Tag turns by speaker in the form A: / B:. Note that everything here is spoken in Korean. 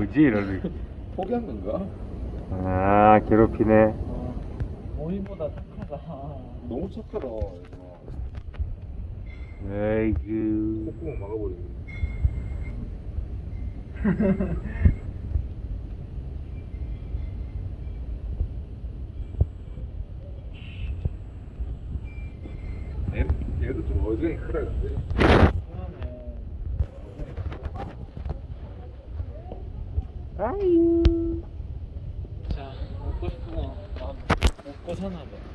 A: 뭐지 이러는
B: 포기한 건가?
A: 아 괴롭히네
C: 모임보다 착하다.
B: 너무 착하다.
A: 에이그
B: 콧구멍 막아버리네 얘, 얘도 좀 어지간히 크다 근데
C: 자, 먹고 아, 먹고 사나 봐.